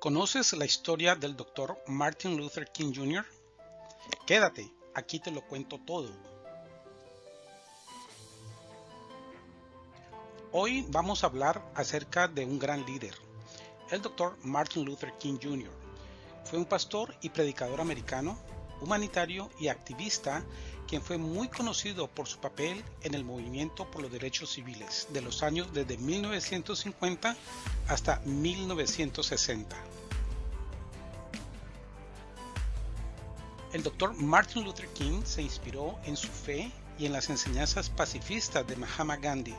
¿Conoces la historia del Dr. Martin Luther King Jr.? Quédate, aquí te lo cuento todo. Hoy vamos a hablar acerca de un gran líder, el Dr. Martin Luther King Jr. Fue un pastor y predicador americano, humanitario y activista quien fue muy conocido por su papel en el movimiento por los derechos civiles de los años desde 1950 hasta 1960. El Dr. Martin Luther King se inspiró en su fe y en las enseñanzas pacifistas de Mahatma Gandhi.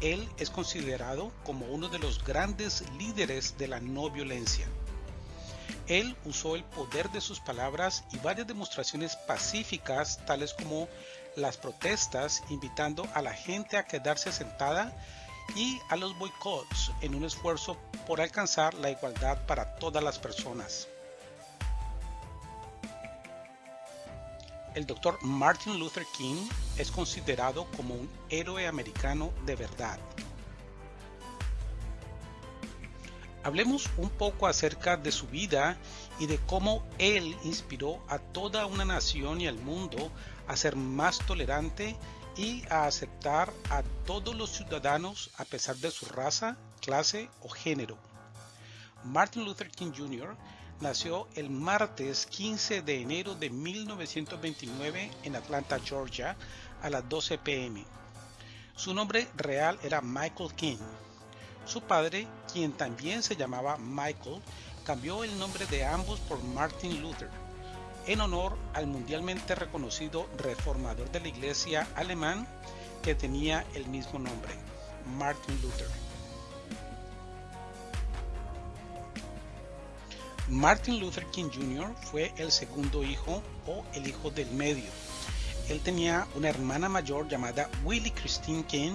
Él es considerado como uno de los grandes líderes de la no violencia. Él usó el poder de sus palabras y varias demostraciones pacíficas, tales como las protestas, invitando a la gente a quedarse sentada y a los boicots en un esfuerzo por alcanzar la igualdad para todas las personas. El Dr. Martin Luther King es considerado como un héroe americano de verdad. Hablemos un poco acerca de su vida y de cómo él inspiró a toda una nación y al mundo a ser más tolerante y a aceptar a todos los ciudadanos a pesar de su raza, clase o género. Martin Luther King Jr. nació el martes 15 de enero de 1929 en Atlanta, Georgia, a las 12 pm. Su nombre real era Michael King. Su padre, quien también se llamaba Michael, cambió el nombre de ambos por Martin Luther, en honor al mundialmente reconocido reformador de la iglesia alemán que tenía el mismo nombre, Martin Luther. Martin Luther King Jr. fue el segundo hijo o el hijo del medio. Él tenía una hermana mayor llamada Willie Christine King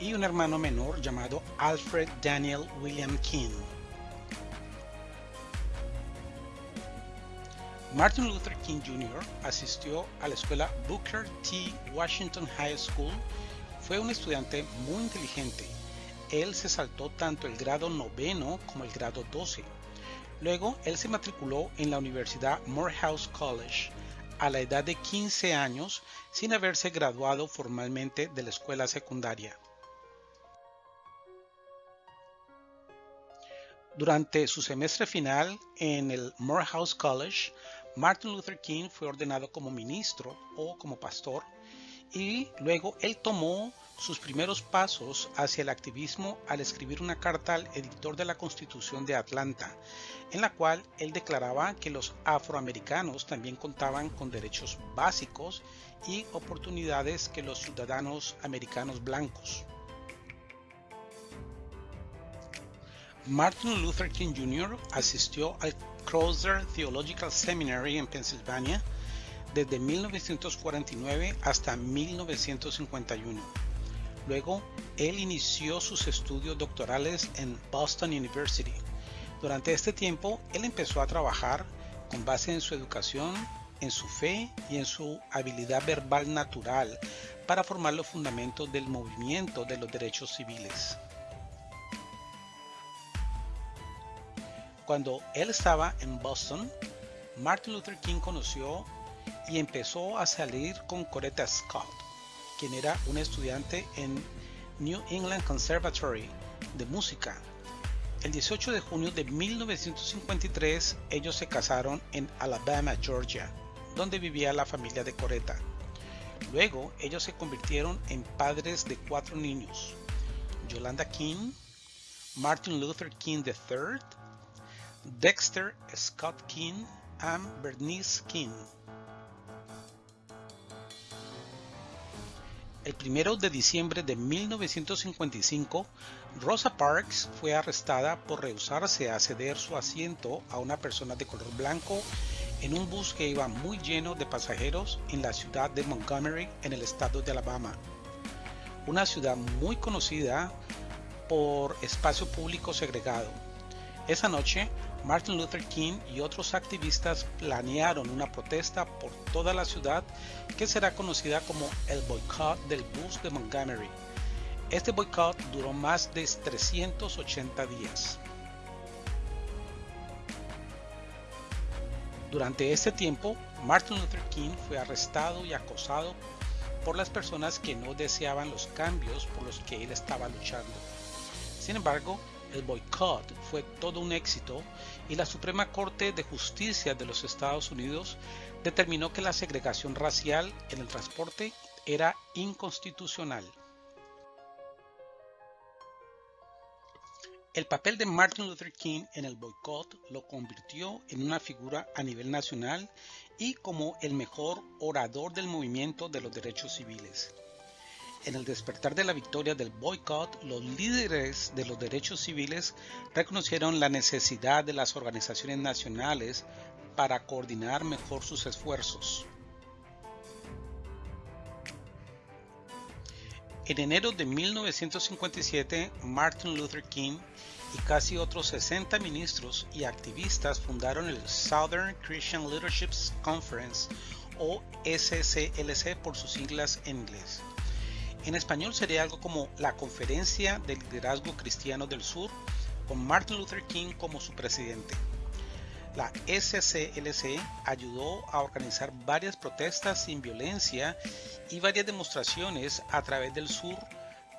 y un hermano menor llamado Alfred Daniel William King. Martin Luther King Jr. asistió a la escuela Booker T. Washington High School. Fue un estudiante muy inteligente. Él se saltó tanto el grado noveno como el grado 12. Luego, él se matriculó en la Universidad Morehouse College a la edad de 15 años sin haberse graduado formalmente de la escuela secundaria. Durante su semestre final en el Morehouse College, Martin Luther King fue ordenado como ministro o como pastor y luego él tomó sus primeros pasos hacia el activismo al escribir una carta al editor de la Constitución de Atlanta, en la cual él declaraba que los afroamericanos también contaban con derechos básicos y oportunidades que los ciudadanos americanos blancos. Martin Luther King Jr. asistió al Crozer Theological Seminary en Pensilvania desde 1949 hasta 1951. Luego, él inició sus estudios doctorales en Boston University. Durante este tiempo, él empezó a trabajar con base en su educación, en su fe y en su habilidad verbal natural para formar los fundamentos del movimiento de los derechos civiles. Cuando él estaba en Boston, Martin Luther King conoció y empezó a salir con Coretta Scott, quien era una estudiante en New England Conservatory de música. El 18 de junio de 1953 ellos se casaron en Alabama, Georgia, donde vivía la familia de Coretta. Luego ellos se convirtieron en padres de cuatro niños, Yolanda King, Martin Luther King III, Dexter Scott King and Bernice King. El primero de diciembre de 1955, Rosa Parks fue arrestada por rehusarse a ceder su asiento a una persona de color blanco en un bus que iba muy lleno de pasajeros en la ciudad de Montgomery, en el estado de Alabama. Una ciudad muy conocida por espacio público segregado. Esa noche, Martin Luther King y otros activistas planearon una protesta por toda la ciudad que será conocida como el boicot del bus de Montgomery. Este boicot duró más de 380 días. Durante este tiempo, Martin Luther King fue arrestado y acosado por las personas que no deseaban los cambios por los que él estaba luchando. Sin embargo, el boicot fue todo un éxito y la Suprema Corte de Justicia de los Estados Unidos determinó que la segregación racial en el transporte era inconstitucional. El papel de Martin Luther King en el boicot lo convirtió en una figura a nivel nacional y como el mejor orador del movimiento de los derechos civiles. En el despertar de la victoria del boicot, los líderes de los derechos civiles reconocieron la necesidad de las organizaciones nacionales para coordinar mejor sus esfuerzos. En enero de 1957, Martin Luther King y casi otros 60 ministros y activistas fundaron el Southern Christian Leadership Conference o SCLC por sus siglas en inglés. En español sería algo como la Conferencia de Liderazgo Cristiano del Sur, con Martin Luther King como su presidente. La SCLC ayudó a organizar varias protestas sin violencia y varias demostraciones a través del sur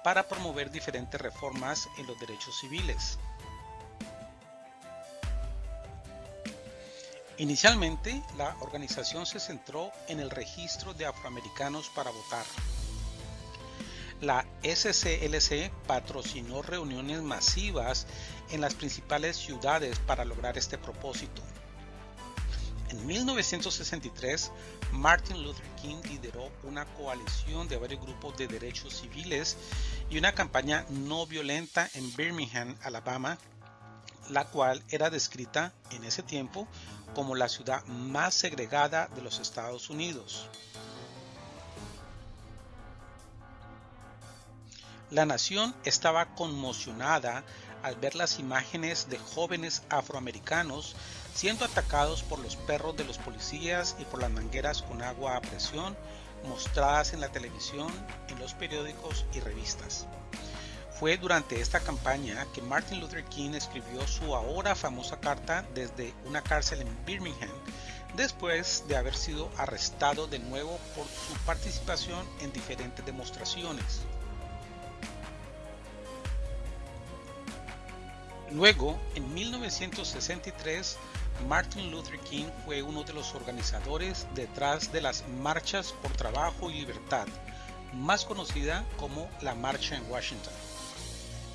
para promover diferentes reformas en los derechos civiles. Inicialmente, la organización se centró en el registro de afroamericanos para votar. La SCLC patrocinó reuniones masivas en las principales ciudades para lograr este propósito. En 1963, Martin Luther King lideró una coalición de varios grupos de derechos civiles y una campaña no violenta en Birmingham, Alabama, la cual era descrita en ese tiempo como la ciudad más segregada de los Estados Unidos. La nación estaba conmocionada al ver las imágenes de jóvenes afroamericanos siendo atacados por los perros de los policías y por las mangueras con agua a presión mostradas en la televisión, en los periódicos y revistas. Fue durante esta campaña que Martin Luther King escribió su ahora famosa carta desde una cárcel en Birmingham, después de haber sido arrestado de nuevo por su participación en diferentes demostraciones. Luego, en 1963, Martin Luther King fue uno de los organizadores detrás de las Marchas por Trabajo y Libertad, más conocida como la Marcha en Washington.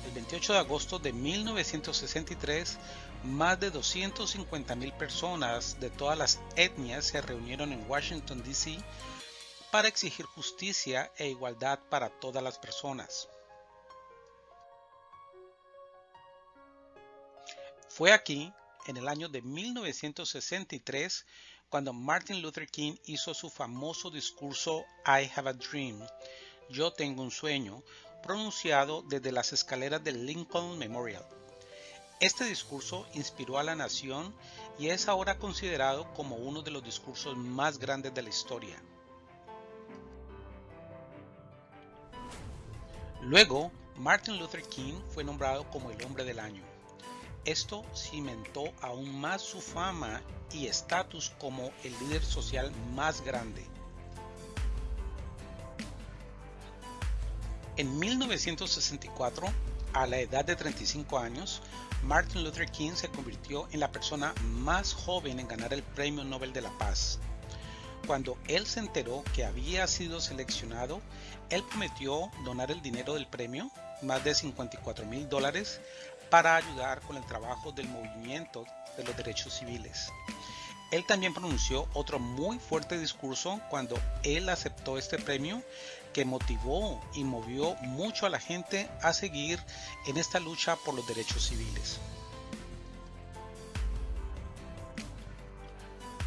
El 28 de agosto de 1963, más de 250.000 personas de todas las etnias se reunieron en Washington, D.C. para exigir justicia e igualdad para todas las personas. Fue aquí, en el año de 1963, cuando Martin Luther King hizo su famoso discurso I Have a Dream, Yo tengo un sueño, pronunciado desde las escaleras del Lincoln Memorial. Este discurso inspiró a la nación y es ahora considerado como uno de los discursos más grandes de la historia. Luego, Martin Luther King fue nombrado como el hombre del año. Esto cimentó aún más su fama y estatus como el líder social más grande. En 1964, a la edad de 35 años, Martin Luther King se convirtió en la persona más joven en ganar el Premio Nobel de la Paz. Cuando él se enteró que había sido seleccionado, él prometió donar el dinero del premio, más de 54 mil dólares, para ayudar con el trabajo del movimiento de los derechos civiles. Él también pronunció otro muy fuerte discurso cuando él aceptó este premio que motivó y movió mucho a la gente a seguir en esta lucha por los derechos civiles.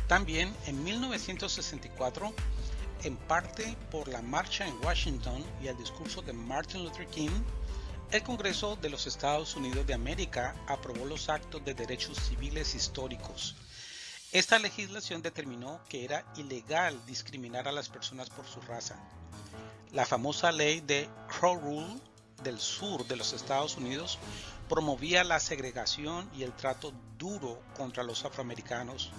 También en 1964, en parte por la marcha en Washington y el discurso de Martin Luther King, el Congreso de los Estados Unidos de América aprobó los actos de derechos civiles históricos. Esta legislación determinó que era ilegal discriminar a las personas por su raza. La famosa ley de Crow Rule del sur de los Estados Unidos promovía la segregación y el trato duro contra los afroamericanos.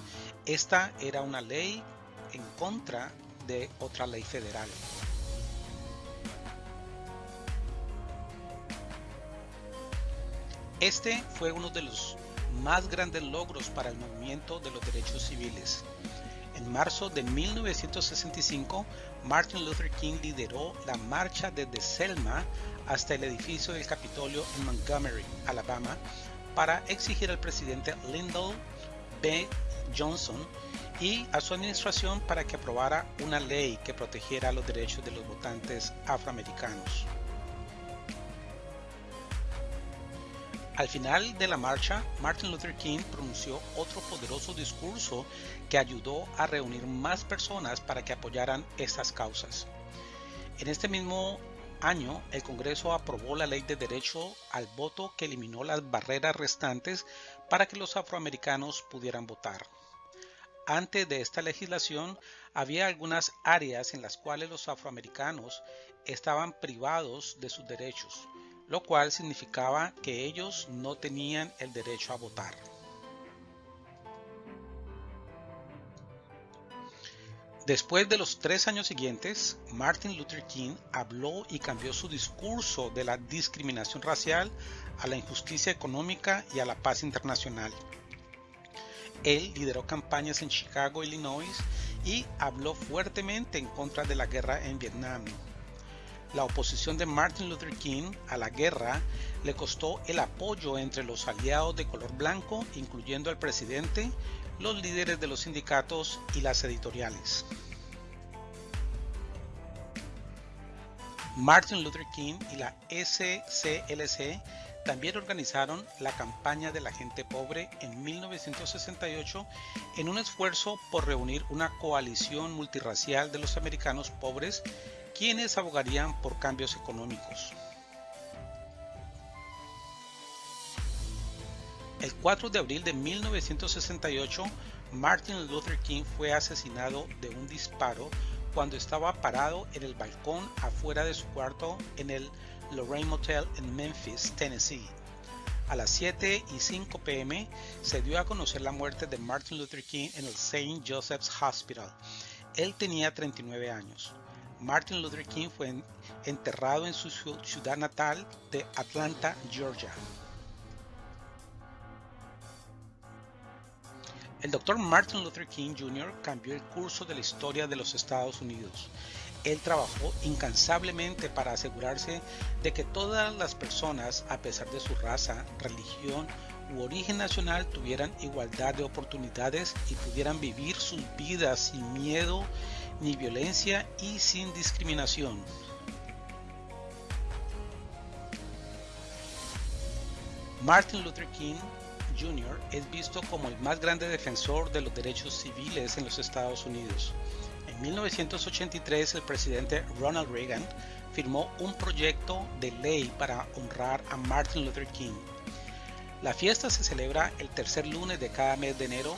Esta era una ley en contra de otra ley federal. Este fue uno de los más grandes logros para el movimiento de los derechos civiles. En marzo de 1965, Martin Luther King lideró la marcha desde Selma hasta el edificio del Capitolio en Montgomery, Alabama, para exigir al presidente Lyndon B. Johnson y a su administración para que aprobara una ley que protegiera los derechos de los votantes afroamericanos. Al final de la marcha, Martin Luther King pronunció otro poderoso discurso que ayudó a reunir más personas para que apoyaran estas causas. En este mismo año, el Congreso aprobó la ley de derecho al voto que eliminó las barreras restantes para que los afroamericanos pudieran votar. Antes de esta legislación, había algunas áreas en las cuales los afroamericanos estaban privados de sus derechos, lo cual significaba que ellos no tenían el derecho a votar. Después de los tres años siguientes, Martin Luther King habló y cambió su discurso de la discriminación racial a la injusticia económica y a la paz internacional. Él lideró campañas en Chicago, Illinois y habló fuertemente en contra de la guerra en Vietnam, la oposición de Martin Luther King a la guerra le costó el apoyo entre los aliados de color blanco, incluyendo al presidente, los líderes de los sindicatos y las editoriales. Martin Luther King y la SCLC también organizaron la campaña de la gente pobre en 1968 en un esfuerzo por reunir una coalición multirracial de los americanos pobres quienes abogarían por cambios económicos. El 4 de abril de 1968, Martin Luther King fue asesinado de un disparo cuando estaba parado en el balcón afuera de su cuarto en el Lorraine Motel en Memphis, Tennessee. A las 7 y 5 pm se dio a conocer la muerte de Martin Luther King en el St. Joseph's Hospital. Él tenía 39 años. Martin Luther King fue enterrado en su ciudad natal de Atlanta, Georgia. El Dr. Martin Luther King Jr. cambió el curso de la historia de los Estados Unidos. Él trabajó incansablemente para asegurarse de que todas las personas, a pesar de su raza, religión u origen nacional, tuvieran igualdad de oportunidades y pudieran vivir sus vidas sin miedo ni violencia y sin discriminación. Martin Luther King Jr. es visto como el más grande defensor de los derechos civiles en los Estados Unidos. En 1983 el presidente Ronald Reagan firmó un proyecto de ley para honrar a Martin Luther King. La fiesta se celebra el tercer lunes de cada mes de enero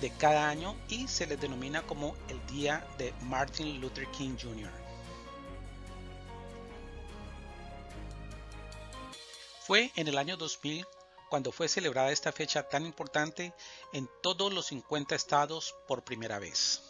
de cada año y se les denomina como el Día de Martin Luther King Jr. Fue en el año 2000 cuando fue celebrada esta fecha tan importante en todos los 50 estados por primera vez.